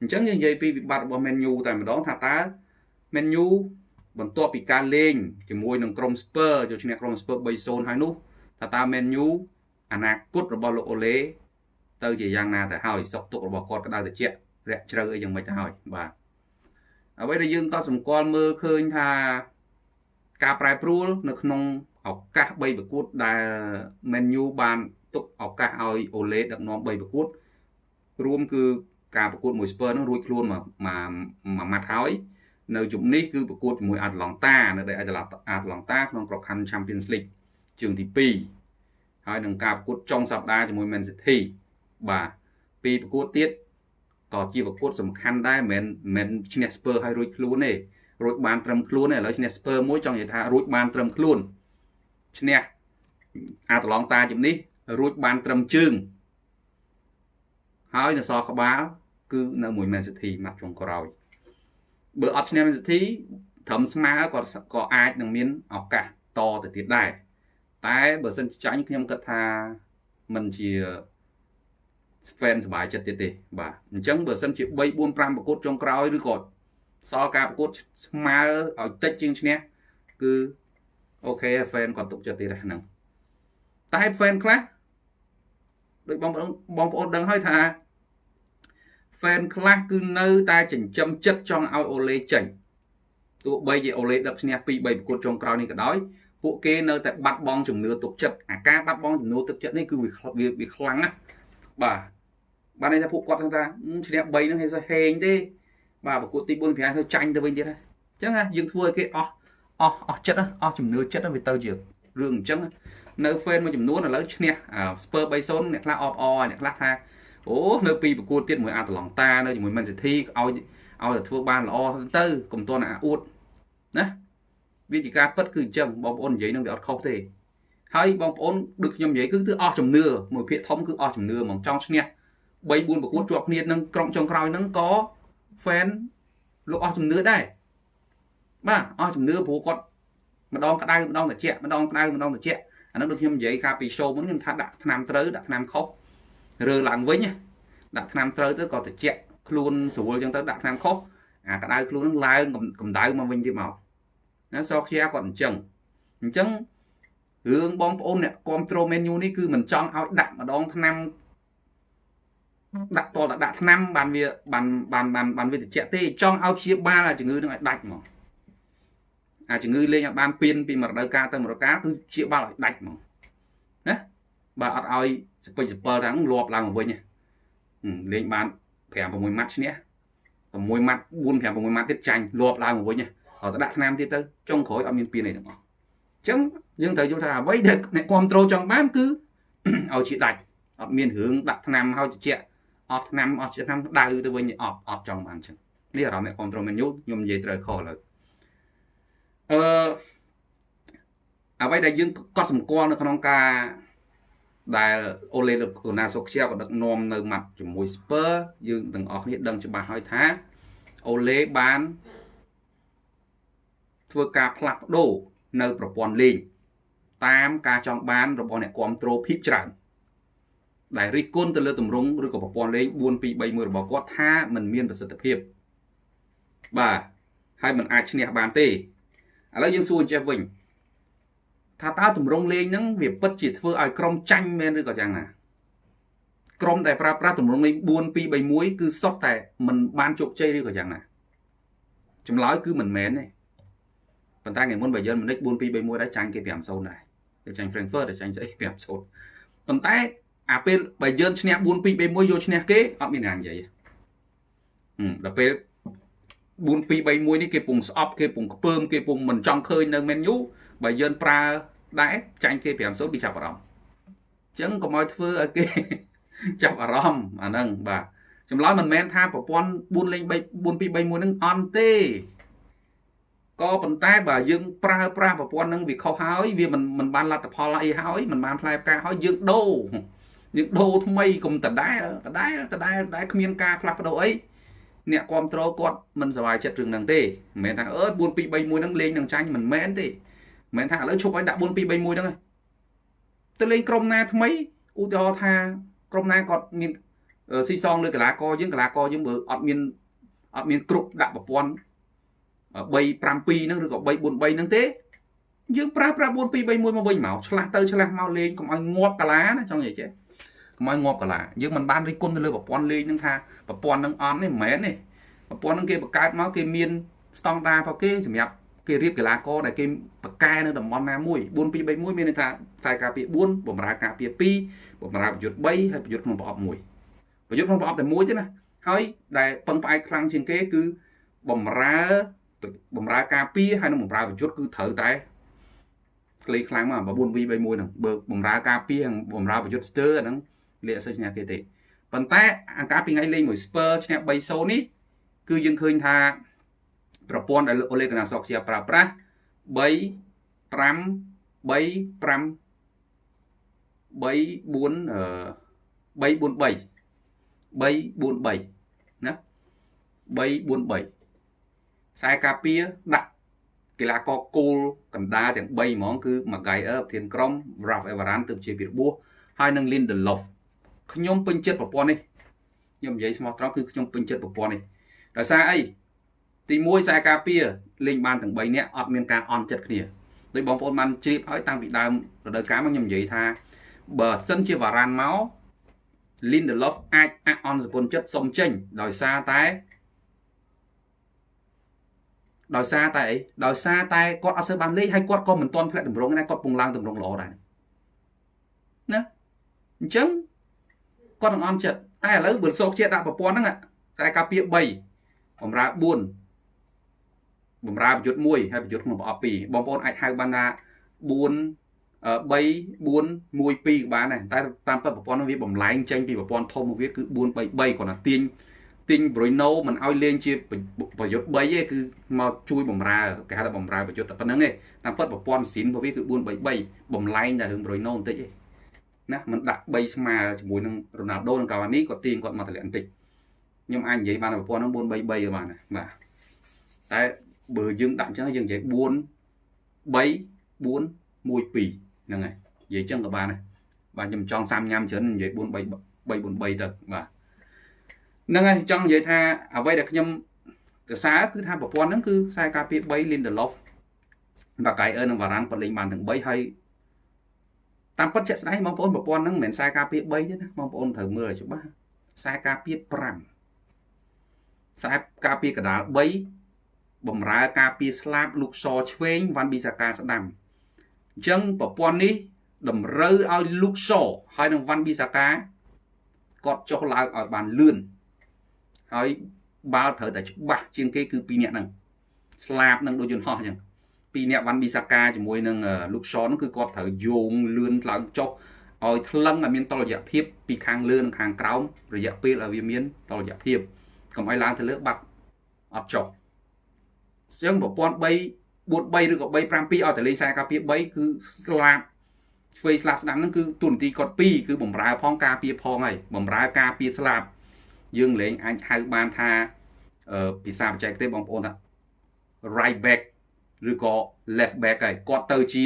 អញ្ចឹងយើងនិយាយពីវិបត្តិរបស់ Man U តែម្ដងថាតើ Man U បន្ទាប់ពីការលេងជាមួយនឹងក្រុម Spurs យកឈ្នះក្រុម Spurs 3-0ហើយនោះថាតើ Man U អនាគតរបស់លោកអូឡេទៅជាយ៉ាងណាទៅហើយសុខទុក្ខរបស់គាត់ក្តៅត្រជាក់រាក់ជ្រៅអីយ៉ាងម៉េចទៅហើយបាទអ្វីដែលយើងក៏សម្គាល់មើលឃើញថាការប្រែប្រួលនៅក្នុងឱកាស3ប្រកួតដែល Man U បានទុកឱកាសឲ្យអូឡេដឹកនាំ3ប្រកួតរួមគឺ ការប្រកួតមួយ Spurs នឹងរួចខ្លួនមកមួយម៉ាត់ហើយនៅជុំនេះគឺប្រកួតជាមួយអាត្លង់តានៅដីអាត្លង់តាក្នុងក្របខ័ណ្ឌ Champions League ជើងទី2ហើយនឹងការប្រកួតចុងសប្តាហ៍ជាមួយ Man City បាទពីប្រកួតទៀតក៏ជាប្រកួតសំខាន់ដែរមិនមែនឈ្នះ Spurs ឲ្យរួចខ្លួនទេរួចបានត្រឹមខ្លួនទេឥឡូវឈ្នះ Spurs មួយចង់និយាយថារួចបានត្រឹមខ្លួនឈ្នះអាត្លង់តាជំនេះរួចបានត្រឹមជើងហើយនៅសល់ក្បាល គឺនៅមួយ Man City ម៉ាត់ចុងក្រោយបើអត់ឈ្នះ Man City ត្រឹមស្មើក៏ក៏អាចនឹងមានឱកាសតទៅទៀតដែរតែបើសិនចាញ់ខ្ញុំគិតថាมันជា fan សบายចិត្តទៀតទេបាទអញ្ចឹងបើសិនជា3 4 5ប្រកួតចុងក្រោយឬក៏សល់ការប្រកួតស្មើឲ្យតិចជាងឈ្នះគឺអូខេ fan គាត់ទុកចិត្តទៀតហ្នឹងតែ fan ខ្លះដូចបងប្អូនបងប្អូនដឹងហើយថា fan ខ្លះគឺនៅតែចិញ្ចឹមចិត្តចង់ឲ្យអូឡេចេញទោះបីជាអូឡេដឹកឈ្នះ2 3ប្រកួតចុងក្រោយនេះក៏ដោយពួកគេនៅតែបាត់បង់ជំនឿទុកចិត្តអាការបាត់បង់ជំនឿទុកចិត្តនេះគឺវាវាខ្លាំងណាស់បាទបានន័យថាពួកគាត់ថាឈ្នះ3ហ្នឹងហេហេងទេបាទប្រកួតទី4 5ទៅចាញ់ទៅវិញទៀតហើយអញ្ចឹងយើងធ្វើឲ្យគេអស់អស់អស់ចិត្តអស់ជំនឿចិត្តវាទៅជារឿងអញ្ចឹងនៅ fan មួយចំនួនឥឡូវឈ្នះ Spur 3-0អ្នកខ្លះអបអរអ្នកខ្លះថា អូនៅពីប្រកួតទៀតមួយអាតឡង់តានៅជាមួយ Man City ឲ្យឲ្យតែធ្វើបានល្អទៅកុំតន់អាអួតណាវាជាការពិតគឺអញ្ចឹងបងប្អូននិយាយនឹងវាអត់ខុសទេហើយបងប្អូនដូចខ្ញុំនិយាយគឺគឺអស់ជំនឿមួយភាគធំគឺអស់ជំនឿហ្មងចង់ឈ្នះ3 4ប្រកួតជាប់គ្នានឹងក្រុមចុងក្រោយហ្នឹងក៏ fan លោកអស់ជំនឿដែរបាទអស់ជំនឿព្រោះគាត់ម្ដងក្តៅម្ដងត្រជាក់ម្ដងក្តៅម្ដងត្រជាក់អានោះដូចខ្ញុំនិយាយកាលពី show មុនខ្ញុំថាដាក់ថ្នាំត្រូវដាក់ថ្នាំខុស រើឡើងវិញដាក់ថ្នាំត្រូវទៅក៏ត្រជាក់ខ្លួនស្រួលចឹងទៅដាក់ថ្នាំខុសអាក្តៅខ្លួននឹងឡើងកម្ដៅមកវិញទៀតមកណាសខ្ជាគាត់អញ្ចឹងអញ្ចឹងរឿងបងប្អូនអ្នកគ្រប់ត្រូលមេនយូនេះគឺមិនចង់ឲ្យដាក់ម្ដងថ្នាំដាក់តលដាក់ថ្នាំបានវាបានបានបានបានវាត្រជាក់ទេចង់ឲ្យព្យាបាលអាជំងឺនឹងឲ្យដាច់ហ្មងអាជំងឺលេងឲ្យបានពៀនពីមួយរដូវកាលទៅមួយរដូវកាលគឺព្យាបាលឲ្យដាច់ហ្មងណា បើអត់ឲ្យសពេចសពិលទាំងលាប់ឡើងមកវិញលេងបាន5 6ម៉ាត់ឈ្នះ6ម៉ាត់4 5 6ម៉ាត់ទៀតចាញ់លាប់ឡើងមកវិញហើយទៅដាក់ថ្នាំទៀតទៅចុងក្រោយអត់មានពៀនអីទាំងអស់អញ្ចឹងយើងត្រូវយល់ថាអ្វីដែលអ្នកគ្រប់ត្រូលចង់បានគឺឲ្យជាដាច់អត់មានរឿងដាក់ថ្នាំឲ្យជជាក់អស់ឆ្នាំអស់ឆ្នាំដៅទៅវិញអត់អត់ចង់បានអញ្ចឹងនេះអារម្មណ៍អ្នកគ្រប់ត្រូលមែនយូខ្ញុំនិយាយត្រូវខុសលើអឺអ្វីដែលយើងកត់សម្គាល់នៅក្នុងការ ដែលអូលេអូណាសូខ្ជាក៏ដឹកនាំនៅម៉ាត់ជាមួយស្ពឺយើងទាំងអស់គ្នាដឹងច្បាស់ហើយថាអូលេបានធ្វើការផ្លាស់ប្ដូរនៅប្រព័ន្ធលេងតាមការចង់បានរបស់អ្នកគ្រប់គ្រងភិបច្រើនដែលរិះគន់ទៅលើទម្រង់ឬក៏ប្រព័ន្ធលេង4231របស់គាត់ថាมันមានប្រសិទ្ធភាពបាទហើយมันអាចឈ្នះបានទេឥឡូវយើងសួរចេះវិញ ថាតើទម្រង់លេងហ្នឹងវាពិតជាធ្វើឲ្យក្រុមចាញ់មែនឬក៏យ៉ាងណាក្រុមដែលប្រើប្រាស់ទម្រង់លេង4231គឺសុទ្ធតែมันបានជោគជ័យឬក៏យ៉ាងណាចម្លើយគឺមិនមែនទេប៉ុន្តែថ្ងៃមុនបើយើងមិននិច4231ដែរចាញ់គេ5-0ដែរទៅចាញ់ Frankfurt ទៅចាញ់ស្អី5-0ប៉ុន្តែអាពេលបើយើងឈ្នះ4 2 3 1យកឈ្នះគេអត់មានណានិយាយដល់ពេល4 2 3 1នេះគេពងស្អប់គេពងខ្ពើមគេពងមិនចង់ឃើញនៅ menu បើយើងប្រើដែរចាញ់គេ5-0គេចាប់អារម្មណ៍អញ្ចឹងកុំឲ្យធ្វើឲ្យគេចាប់អារម្មណ៍អាហ្នឹងបាទចម្លើយមិនមែនថាប្រព័ន្ធ4លេង3 4 2 3 1ហ្នឹងអន់ទេក៏ប៉ុន្តែបើយើងប្រើប្រាស់ប្រព័ន្ធហ្នឹងវាខុសហើយវាមិនមិនបានលទ្ធផលអីហើយមិនបានផ្លែផ្កាហើយយើងដូរយើងដូរថ្មីកុំដដែលដដែលដដែលដដែលគ្មានការផ្លាស់ប្ដូរអីអ្នកគ្រប់គ្រងគាត់មិនសប្បាយចិត្តរឿងហ្នឹងទេមិនមែនថាអើ4 2 3 1ហ្នឹងលេងនឹងចាញ់មិនមែនទេ មិនមែនថាឥឡូវឈប់ឲ្យដាក់4 2 3 1ហ្នឹងទៅលេងក្រុមណាថ្មីឧទាហរណ៍ថាក្រុមណាគាត់មានស៊ីសងលើកីឡាករយើងកីឡាករយើងបើអត់មានអត់មានគ្រប់ដាក់ប្រព័ន្ធ3 5 2ហ្នឹងឬក៏3 4 3ហ្នឹងទេយើងប្រើប្រាស់4 2 3 1មកវិញមកឆ្លាស់ទៅឆ្លាស់មកលេងកុំឲ្យងាប់កាឡាណាចង់និយាយចេះកុំឲ្យងាប់កាឡាយើងមិនបានរិះគន់ទៅលើប្រព័ន្ធលេងហ្នឹងថាប្រព័ន្ធហ្នឹងអត់ទេមិនមែនទេប្រព័ន្ធហ្នឹងគេបង្កើតមកគេមានស្តង់ដាររបស់គេសម្រាប់ គេរៀបកីឡាករដែលគេបកកែនៅតំបន់ណាមួយ4 2 3 1មានន័យថាខ្សែការពារ4បំរើការពារ2បំរើប្រយុទ្ធ3ហើយប្រយុទ្ធក្នុងប្រអប់1ប្រយុទ្ធក្នុងប្រអប់តែមួយទេណាហើយដែលពឹងផ្អែកខ្លាំងជាងគេគឺបំរើបំរើការពារហើយនឹងបំរើប្រយុទ្ធគឺត្រូវតែក្លេខ្លាំងមក4 2 3 1ហ្នឹងបើបំរើការពារបំរើប្រយុទ្ធស្ទើរអាហ្នឹងលាកសិស្សឈ្នះគេទេប៉ុន្តែអាការពីថ្ងៃលេងមួយ Spur ឈ្នះ3-0នេះគឺយើងឃើញថា ប្រព័ន្ធដែលអូលេកណាសកជាប្រើប្រាស់3 5 3 5 3 4 3 4 3ណា3 4 3ខ្សែការពារដាក់កីឡាករគោលកណ្ដាលទាំង3ហ្មងគឺ Maguire ប្រធានក្រុម Ralph Everton ទើបជាពីរបួសហើយនឹង Lindelof ខ្ញុំពេញចិត្តប្រព័ន្ធនេះខ្ញុំនិយាយស្មោះត្រង់គឺខ្ញុំពេញចិត្តប្រព័ន្ធនេះដោយសារអី ទី1ខ្សែការពារលេងបានទាំង3នាក់អត់មានការអន់ចិត្តគ្នាដោយបងប្អូនបានជ្រាបហើយតាំងពីដើមរដូវកាលមកខ្ញុំនិយាយថាបើសិនជាវ៉ារ៉ាន់មក Lindelof អាចអអន់សពុនចិត្តសុំចេញដោយសារតែដោយសារតែអីដោយសារតែគាត់អត់សូវបានលេងហើយគាត់ក៏មិនទាន់ផ្លាក់តម្រងណាគាត់ពងឡើងតម្រងល្អដែរណាអញ្ចឹងគាត់នឹងអន់ចិត្តតែឥឡូវបើសោកជាដាក់ប្រព័ន្ធហ្នឹងខ្សែការពារ3បំរើ4 បំរើប្រយុទ្ធមួយហើយប្រយុទ្ធក្នុងប្រអប់2បងប្អូនអាចហៅបានថា4 3 4 1 2ក៏បានដែរតែតាមពិតប្រព័ន្ធនោះវាបំលែងចេញពីប្រព័ន្ធធំមកវាគឺ4 3 3គាត់ថាទាញទាញ Bruno មិនឲ្យលេងជាប្រយុទ្ធ3ទេគឺមកជួយបំរើគេហៅថាបំរើប្រយុទ្ធតែប៉ុណ្្នឹងទេតាមពិតប្រព័ន្ធម៉ាស៊ីនរបស់វាគឺ4 3 3បំលែងតែរឿង Bruno បន្តិចទេណាมันដាក់3ស្មើជាមួយនឹង Ronaldo និង Cavani គាត់ទាញគាត់មកតម្លាក់បន្តិចខ្ញុំអាចនិយាយបានប្រព័ន្ធហ្នឹង4 3 3បានបាទតែ បើយើងដាក់អញ្ចឹងយើងនិយាយ4 3 4 1 2ហ្នឹងហើយនិយាយអញ្ចឹងក៏បានដែរបាទខ្ញុំចង់សាំញ៉ាំច្រើននិយាយ4 3 3 4 3ទៅបាទហ្នឹងហើយចង់និយាយថាអ្វីដែលខ្ញុំកសាគឺថាប្រព័ន្ធហ្នឹងគឺខ្សែការពារ3 Lindelof បាកៃអឺនិងវ៉ារ៉ាន់គាត់លេងបានទាំង3ហើយតាមពិតជាក់ស្ដែងបងប្អូនប្រព័ន្ធហ្នឹងមិនមែនខ្សែការពារ3ទេណាបងប្អូនត្រូវមើលឲ្យច្បាស់ខ្សែការពារ5ខ្សែការពារកដាល3 បំរើការពារស្លាបលោកសឆ្វេងវ៉ាន់ប៊ីសាកាស្ដាំអញ្ចឹងប្រព័ន្ធនេះតម្រូវឲ្យលោកសហើយនឹងវ៉ាន់ប៊ីសាកាគាត់ចុះឡើងឲ្យបានលឿនហើយបាល់ត្រូវតែច្បាស់ជាងគេគឺពីរនាក់ហ្នឹងស្លាបនឹងដូចយន្តហោះអញ្ចឹងពីរនាក់វ៉ាន់ប៊ីសាកាជាមួយនឹងលោកសហ្នឹងគឺគាត់ត្រូវយោងលឿនឡើងចុះឲ្យថ្លឹងឲ្យមានតលយៈភាពពីខាងលើនិងខាងក្រោមរយៈពេលឲ្យវាមានតលយៈភាពកុំឲ្យឡើងទៅលើបាត់អត់ចុះអញ្ចឹងប្រព័ន្ធ3 4 3ឬក៏3 5 2ឲ្យតែលេងខ្សែការពារ3គឺស្លាប់ឆ្វេងស្លាប់ស្ដាំហ្នឹងគឺទូនទីគាត់2គឺបំរើផងការពារផងហើយបំរើការពារស្លាប់យើងលេងអាចហៅបានថាអឺភាសាបច្ចេកទេសបងប្អូនថា right back ឬក៏ left back ហើយគាត់ទៅជា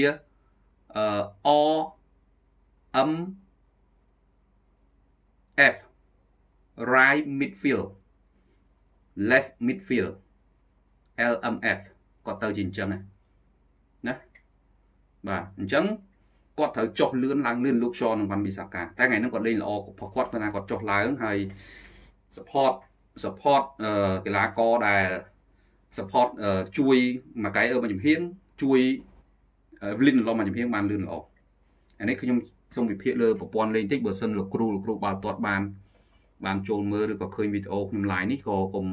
អឺ O M F right midfield left midfield LMF គាត់ទៅជាអញ្ចឹងណាបាទអញ្ចឹងគាត់ត្រូវចុះលឿនឡើងលឿនលោកឈនឹងវ៉ាន់ប៊ីសាកាតែថ្ងៃហ្នឹងគាត់លេងល្អគាត់គាត់គាត់ថាគាត់ចុះឡើងហើយ support support អឺកីឡាករដែល support ជួយមួយកែអឺមកជំហៀងជួយ Evelyn ឡំមកជំហៀងបានលឿនល្អអានេះខ្ញុំសូមវិភាគលើប្រព័ន្ធលេងតិចបើសិនលោកគ្រូលោកគ្រូបាល់ទាត់បានបានចូលមើលឬក៏ឃើញវីដេអូខ្ញុំ live នេះក៏កុំ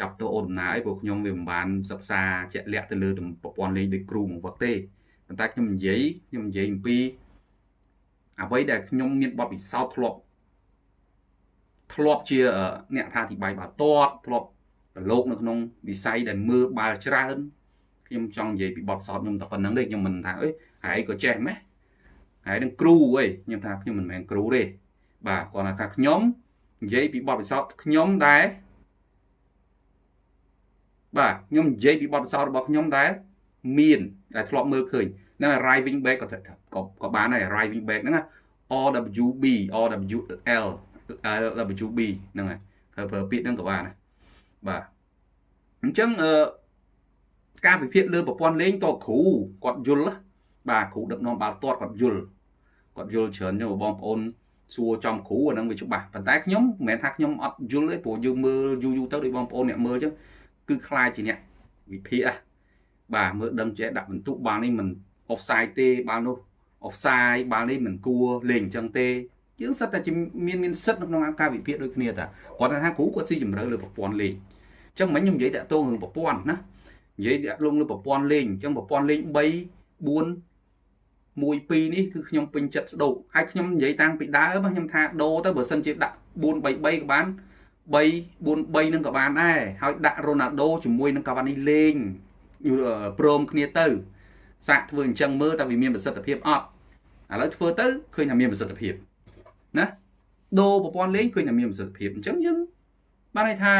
ចាប់តោអូនដំណើរអីព្រោះខ្ញុំវាមិនបានសិក្សាជាក់លាក់ទៅលើប្រព័ន្ធលេងដូចគ្រូមកវត្តទេប៉ុន្តែខ្ញុំនិយាយខ្ញុំនិយាយអំពីអ្វីដែលខ្ញុំមានបទពិសោធន៍ធ្លាប់ធ្លាប់ជាអ្នកថាអធិប្បាយបាល់ទាត់ធ្លាប់ប្រឡូកនៅក្នុងវិស័យដែលមើលបាល់ច្រើនខ្ញុំចង់និយាយពីបទពិសោធន៍ខ្ញុំតែប៉ុណ្្នឹងទេខ្ញុំមិនថាអីហើយក៏ចេះម៉េះហើយនឹងគ្រូអីខ្ញុំថាខ្ញុំមិនមែនគ្រូទេបាទគាត់ថាខ្ញុំនិយាយពីបទពិសោធន៍ខ្ញុំដែរ បាទខ្ញុំនិយាយពីបទពិសោធន៍របស់ខ្ញុំដែលមានដែលធ្លាប់មើលឃើញហ្នឹង arriving back ក៏ក៏ក៏បានដែរ arriving back ហ្នឹង RWB RWL WB ហ្នឹងហើយហើយប្រើពាក្យហ្នឹងក៏បានដែរបាទអញ្ចឹងអឺការវិភាគលើប្រព័ន្ធលេងតគ្រូគាត់យល់បាទគ្រូដឹកនាំបាល់ទាត់គាត់យល់គាត់យល់ច្រើនចឹងបងប្អូនសួរចំគ្រូអាហ្នឹងវាច្បាស់ប៉ុន្តែខ្ញុំមិនមែនថាខ្ញុំអត់យល់ទេព្រោះយើងមើលយូរយូរទៅដូចបងប្អូនអ្នកមើលចឹង គឺខ្លាចជាអ្នកវិភាគហ่ะបាទមើលដឹងចេះដាក់បន្ទុកបាល់នេះមិន offside ទេបាល់នោះ offside បាល់នេះមិនគួរលេងអញ្ចឹងទេយើងសិតតែមានមានសិទ្ធនៅក្នុងការវិភាគដូចគ្នាតាគាត់ថាគ្រូគាត់ស៊ីជម្រៅលើប្រព័ន្ធលេងអញ្ចឹងមិញខ្ញុំនិយាយតាក់ទងរឿងប្រព័ន្ធណានិយាយតាក់ទងលើប្រព័ន្ធលេងអញ្ចឹងប្រព័ន្ធលេង3 4 1 2នេះគឺខ្ញុំពេញចិត្តស្ដោកហើយខ្ញុំនិយាយតាំងពីដើមខ្ញុំថាដូរទៅបើសិនជាដាក់4 3 3ក៏បាន 3 4 3នឹងក៏បានដែរហើយដាក់រ៉ូណាល់ដូជាមួយនឹងកាវ៉ានីលេងព្រមគ្នាទៅ សាកធ្វើអញ្ចឹងមើលតើវាមានប្រសិទ្ធភាពអត់ឥឡូវធ្វើទៅឃើញថាមានប្រសិទ្ធភាពណាដូរប្រព័ន្ធលេងឃើញថាមានប្រសិទ្ធភាពអញ្ចឹងយើងបានន័យថា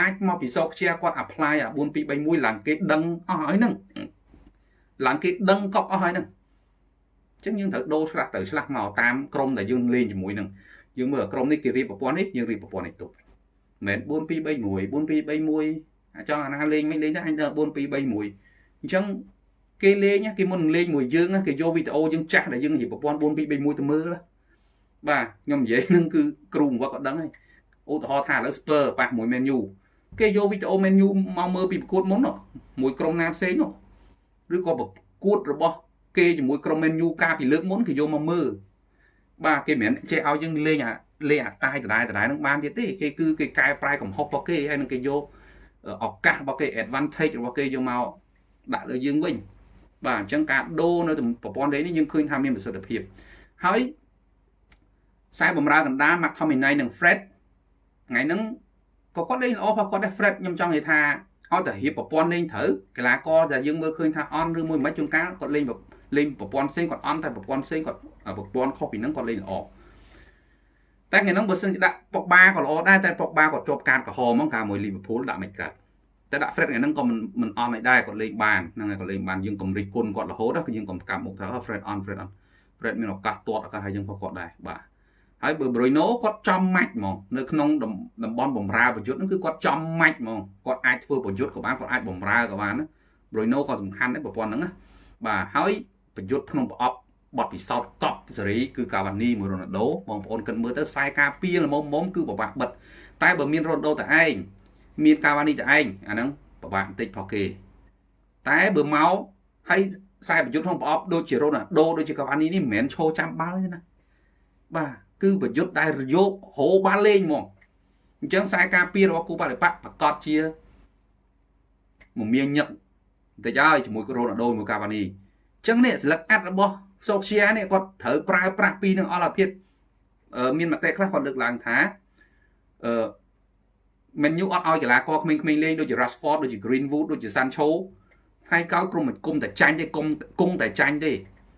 អាចមកពីសោកជាគាត់ apply អា4 2 3 1ឡើងគេដឹងអស់ហើយហ្នឹងឡើងគេដឹងកប់អស់ហើយហ្នឹងអញ្ចឹងយើងត្រូវដូរឆ្លាស់ទៅឆ្លាស់មកតាមក្រុមដែលយើងលេងជាមួយនឹង យើងមើលក្រុមនេះគេរៀបប្រព័ន្ធនេះយើងរៀបប្រព័ន្ធនេះទុកមិន4 2 3 1 4 2 3 1អាចចង់អាណាលេងមិនលេងទៅអញទៅ4 2 3 1អញ្ចឹងគេលេងគេមុននឹងលេងមួយយើងគេយកវីដេអូយើងចាស់ដែលយើងរៀបប្រព័ន្ធ4 2 3 1ទៅមើលបាទខ្ញុំនិយាយនឹងគឺគ្រូបង្វឹកក៏ដឹងហើយឧទាហរណ៍ថាឥឡូវ Spur ប៉ះមួយ Man U គេយកវីដេអូ Man U មកមើលពីប្រកួតមុនមួយក្រុមណាផ្សេងនោះឬក៏ប្រកួតរបស់គេជាមួយក្រុម Man U កាលពីលើកមុនគេយកមកមើល បាទគេមិនចេះឲ្យយើងលេងអាលេងអាតាយដដែលដដែលនឹងបានទៀតទេគេគឺគេកែប្រែកំហុសរបស់គេហើយនឹងគេយកឱកាសរបស់គេ advantage របស់គេយកមកដាក់លើយើងវិញបាទអញ្ចឹងការដូរនៅប្រព័ន្ធលេងនេះយើងឃើញថាមានប្រសិទ្ធភាពហើយខ្សែបំរើកណ្ដាល McTominay និង Fred ថ្ងៃហ្នឹងក៏គាត់លេងល្អផងគាត់ដែរ Fred ខ្ញុំចង់និយាយថាឲ្យតែរៀបប្រព័ន្ធលេងត្រូវកីឡាករដែលយើងមើលឃើញថាអន់ឬមួយមិនជួនកាលគាត់លេង លេងប្រព័ន្ធផ្សេងគាត់អន់តែប្រព័ន្ធផ្សេងគាត់ប្រព័ន្ធខុសពីហ្នឹងគាត់លេងល្អតែថ្ងៃហ្នឹងបើសិនជាដាក់ប៉ុកបាក៏ល្អដែរតែប៉ុកបាគាត់ជាប់កាតក្រហមហ្មងកាលមួយ Liverpool ដាក់មិនកើតតែដាក់ Fred ថ្ងៃហ្នឹងក៏មិនមិនអន់ឲ្យដែរគាត់លេងបានហ្នឹងហើយគាត់លេងបានយើងកំរិះគុណគាត់រហូតគឺយើងកំកាប់មុខថា Fred on Fred on Fred មានឱកាសទាត់ឱកាសឲ្យយើងផងគាត់ដែរបាទហើយបើ Bruno គាត់ចំម៉ាច់ហ្មងនៅក្នុងតំបន់បំរើប្រយុទ្ធហ្នឹងគឺគាត់ចំម៉ាច់ហ្មងគាត់អាចធ្វើប្រយុទ្ធក៏បានគាត់អាចបំរើក៏បានណា Bruno ក៏សំខាន់ដែរប្រព័ន្ធហ្នឹងណាបាទហើយ ប្រយុទ្ធក្នុងប្រអប់បទពិសោធន៍កប់សេរីគឺកាវ៉ានីមួយរ៉ូណាល់ដូបងប្អូនគិតមើលទៅខ្សែការពារល្មមមុំគឺពិបាកបិទតែបើមានរ៉ូណាល់ដូតែឯងមានកាវ៉ានីតែឯងអាហ្នឹងពិបាកបន្តិចផុសគេតែបើមកហើយខ្សែប្រយុទ្ធក្នុងប្រអប់ដូចជារ៉ូណាល់ដូដូចជាកាវ៉ានីនេះមិនមែនឈោចាំបាល់ទេណាបាទគឺប្រយុទ្ធដែលរយោគហោបាល់លេងហ្មងអញ្ចឹងខ្សែការពាររបស់គូបដិបកប្រកាសជាមមាញឹកបន្តិចហើយជាមួយរ៉ូណាល់ដូមួយកាវ៉ានីអញ្ចឹងនេះស្លឹកអាត់របស់សូខ្យានេះគាត់ត្រូវប្រើប្រាស់ពីនឹងអល់អាភិបមានមតិខ្លះគាត់លើកឡើងថាអឺមែនយូអត់ឲ្យកីឡាករក្មេងៗលេងដូចជា Rashford ដូចជា Greenwood ដូចជា Sancho ថ្ងៃក្រោយក្រុមមិនគុំតែចាញ់ទេគុំគង់តែចាញ់ទេ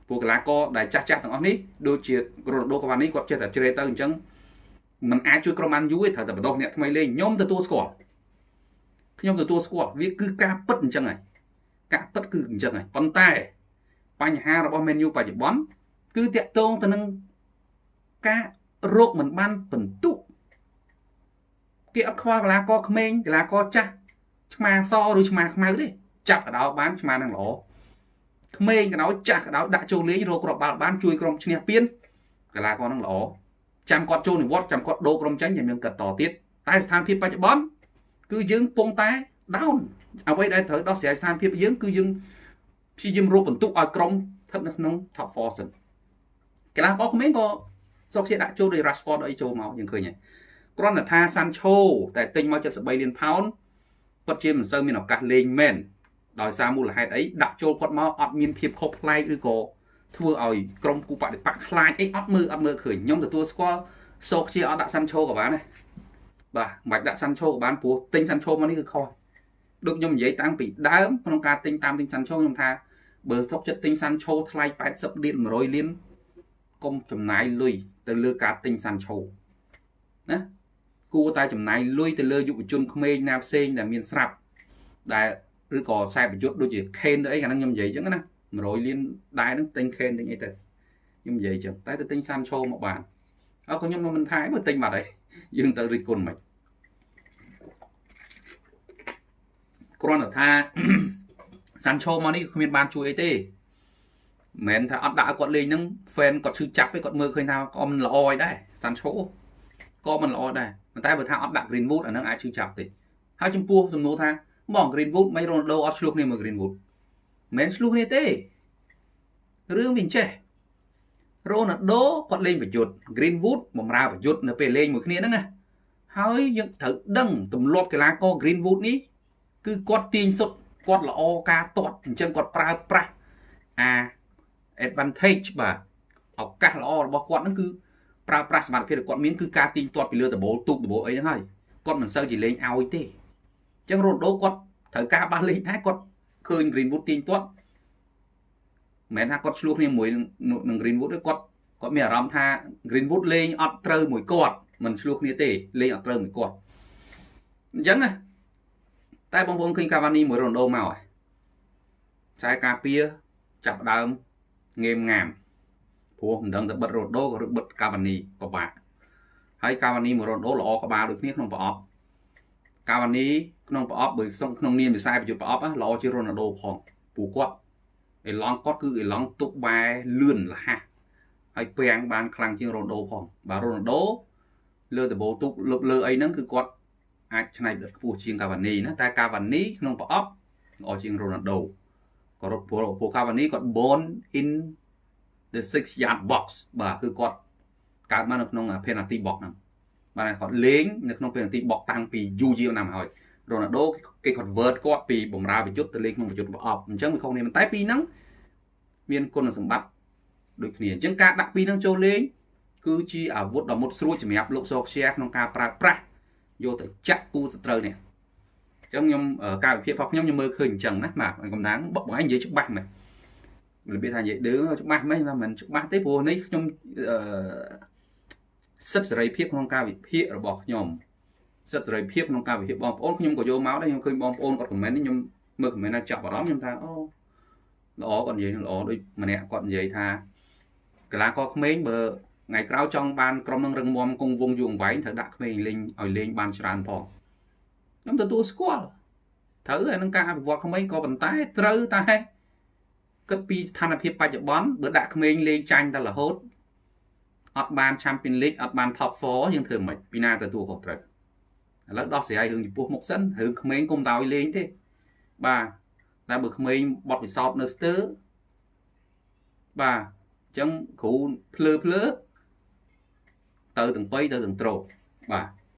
ពួកកីឡាករដែលចាស់ចាស់ទាំងអស់នេះដូចជារ៉ូណាល់ដូកាវ៉ានីគាត់ចេះតែជ្រេទៅអញ្ចឹងมันអាចជួយក្រុមអានយូទេត្រូវតែបដោះអ្នកថ្មីលេងខ្ញុំទទួលស្គាល់ខ្ញុំទទួលស្គាល់វាគឺការពិតអញ្ចឹងហើយការពិតគឺអញ្ចឹងហើយប៉ុន្តែ បញ្ហារបស់ Man U បច្ចុប្បន្នគឺតាក់ទងទៅនឹងការរោគមិនបានបន្ទុកគេអត់ខ្វល់កីឡាករក្មេងកីឡាករចាស់ឆ្មាសឬឆ្មាខ្មៅទេចាប់កដោបានឆ្មានឹងល្អក្មេងកដោចាស់កដោដាក់ចូលលេងរកគ្រាប់បាល់បានជួយក្រុមឈ្នះពានកីឡាករនឹងល្អចាំគាត់ចូលនិវត្តចាំគាត់ដូរក្រុមចាញ់ចាំយើងកាត់តទៀតតែស្ថានភាពបច្ចុប្បន្នគឺយើងពងតែ down អ្វីដែលត្រូវដោះស្រាយស្ថានភាពយើងគឺយើង ព្យាយាមរកបន្ទុកឲ្យក្រុមស្ថិតនៅក្នុង top 4សិនកីឡាករក្មេងក៏សុកជាដាក់ចូលដោយ Rashford អីចូលមកយើងឃើញហើយគ្រាន់តែថា Sancho តែទិញមក73លានផោនពិតជាមិនសូវមានឱកាសលេងមែនដោយសារមូលហេតុអីដាក់ចូលគាត់មកអត់មានភាពខុសប្លែកឬក៏ធ្វើឲ្យក្រុមគូបដិបកខ្លាចអីអត់មើលអត់មើលឃើញខ្ញុំទទួលស្គាល់សោកជាអត់ដាក់ Sancho ក៏បានដែរបាទមិនបាច់ដាក់ Sancho ក៏បានព្រោះទិញ Sancho មកនេះគឺខុសដូចខ្ញុំនិយាយតាំងពីដើមក្នុងការទិញតាមទិញ Sancho ខ្ញុំថា បើសុកចិត្តទិញ Sancho ថ្លៃ80លាន100លានកុំចំណាយលុយទៅលើការទិញ Sancho ណាគួរតែចំណាយលុយទៅលើយុវជនក្មេងណាផ្សេងដែលមានស្រាប់ដែលឬក៏ខ្សែប្រយុទ្ធដូចជា Kane ទៅអីកាលហ្នឹងខ្ញុំនិយាយអញ្ចឹងណា100លានដែរហ្នឹងទិញ Kane ទិញអីទៅខ្ញុំនិយាយអញ្ចឹងតែទៅទិញ Sancho មកបានអើក៏ខ្ញុំមិនថាបើទិញបាត់ហើយយើងទៅរិះគន់មិនគ្រាន់តែថា សាន់ឆូមកនេះគ្មានបានជួយអីទេមិនមែនថាអត់ដាក់ឲ្យគាត់លេងហ្នឹង fan គាត់ឈឺចាប់ទេគាត់មើលឃើញថាក៏មិនល្អឯដែរសាន់ឆូក៏មិនល្អដែរប៉ុន្តែបើថាអត់ដាក់ Greenwood អាហ្នឹងអាចឈឺចាប់ទេហើយចំពោះសំណួរថាបង Greenwood មិន Ronaldo អត់ឆ្លោះគ្នាមួយ Greenwood មិនមែនឆ្លោះគ្នាទេរឿងវាអញ្ចេះ Ronaldo គាត់លេងប្រយុទ្ធ Greenwood បំរើប្រយុទ្ធនៅពេលលេងមួយគ្នាហ្នឹងណាហើយយើងត្រូវដឹងទម្លាប់កីឡាករ Greenwood នេះគឺគាត់ទាញសុទ្ធ គាត់ល្អការទាត់អញ្ចឹងគាត់ប្រើប្រាស់អា advantage បាទឱកាសល្អរបស់គាត់ហ្នឹងគឺប្រើប្រាស់សមត្ថភាពដែលគាត់មានគឺការទាញទាត់ពីលើដបូលទូកដបូលអីហ្នឹងហើយគាត់មិនសូវជាលេងឲ្យទេអញ្ចឹង Ronaldo គាត់ត្រូវការបាសលេងដែរគាត់ឃើញ Greenwood ទាញទាត់មិនមែនថាគាត់ឆ្លោះគ្នាមួយនឹង Greenwood ទេគាត់គាត់មានអារម្មណ៍ថា Greenwood លេងអត់ត្រូវមួយគាត់មិនឆ្លោះគ្នាទេលេងអត់ត្រូវមួយគាត់អញ្ចឹងណា តែបងប្អូនឃើញកាវ៉ានីមួយរ៉ូណូមកហើយខ្សែការពារចាប់ដើមងេមងាមព្រោះមិនដឹងទៅបិទរ៉ូដូក៏ឬបិទកាវ៉ានីពិបាកហើយកាវ៉ានីមួយរ៉ូដូល្អក្បាលដូចគ្នាក្នុងប្រអប់កាវ៉ានីក្នុងប្រអប់បើសុំក្នុងនាមវិស័យប្រយុទ្ធប្រអប់ល្អជាងរ៉ូណាល់ដូផងព្រោះគាត់អេឡង់គាត់គឺអេឡង់ទុកបែលឿនលះហើយពាំងបានខ្លាំងជាងរ៉ូណាល់ដូផងបាទរ៉ូណាល់ដូលើដបូទុកលើលើអីហ្នឹងគឺគាត់ អាចឆ្នៃផ្ទខ្ពស់ជាងកាវ៉ានីណាតែកាវ៉ានីក្នុងប្រអប់ល្អជាងរ៉ូណាល់ដូក៏រត់ព្រោះពួកកាវ៉ានីគាត់ born in the 6 yard box បាទគឺគាត់កើតមកនៅក្នុង penalty box ហ្នឹងបាទគាត់លេងនៅក្នុង penalty box តាំងពីយូរយារណាស់មកហើយរ៉ូណាល់ដូគេ convert គាត់ពីបម្រើប្រយុទ្ធទៅលេងក្នុងប្រយុទ្ធប្រអប់អញ្ចឹងវាខុសគ្នាតែពីហ្នឹងមានគុណសម្បត្តិដូចគ្នាអញ្ចឹងការដាក់ពីរហ្នឹងចូលលេងគឺជាអាវុធដ៏មុតស្រួចសម្រាប់លោកសោកជាក្នុងការប្រើប្រាស់ យកទៅចាក់គូសត្រូវនេះអញ្ចឹងខ្ញុំការវិភាគរបស់ខ្ញុំខ្ញុំមើលឃើញអញ្ចឹងណាបាទកំណាងបងឯងនិយាយច្បាស់មែនរបៀបថានិយាយដឺច្បាស់មែនថាមិនច្បាស់ទេព្រោះនេះខ្ញុំអឺសិទ្ធិសេរីភាពក្នុងការវិភាគរបស់ខ្ញុំសិទ្ធិសេរីភាពក្នុងការវិភាគបងប្អូនខ្ញុំក៏យកមកដែរខ្ញុំឃើញបងប្អូនគាត់ខមមិននេះខ្ញុំមើលខមមិនណាចាប់អារម្មណ៍ខ្ញុំថាអូល្អគាត់និយាយនឹងល្អដូចម្នាក់គាត់និយាយថាកីឡាករក្មេងបើ ថ្ងៃក្រោយចង់បានក្រុមនឹងរឹងមាំគង់វងយូរអង្វែងត្រូវដាក់ក្មេងលេងឲ្យលេងបានច្រើនផងខ្ញុំទទួលស្គាល់ត្រូវហើយនឹងការអភិវឌ្ឍក្មេងក៏ប៉ុន្តែត្រូវតែគិតពីស្ថានភាពបច្ចុប្បន្នបើដាក់ក្មេងលេងចាញ់តែរហូតអត់បាន Champion League អត់បាន Top 4យើងធ្វើមិនពីណាទទួលខុសត្រូវឥឡូវដោះស្រាយរឿងចំពោះមុខសិនរឿងក្មេងកុំដោយលេងទេបាទតែបើក្មេងបត់ពិសោធន៍នៅស្ទើបាទអញ្ចឹងគ្រូភ្លើភ្លើ ទៅទាំងបៃទៅទាំងត្រោបាទ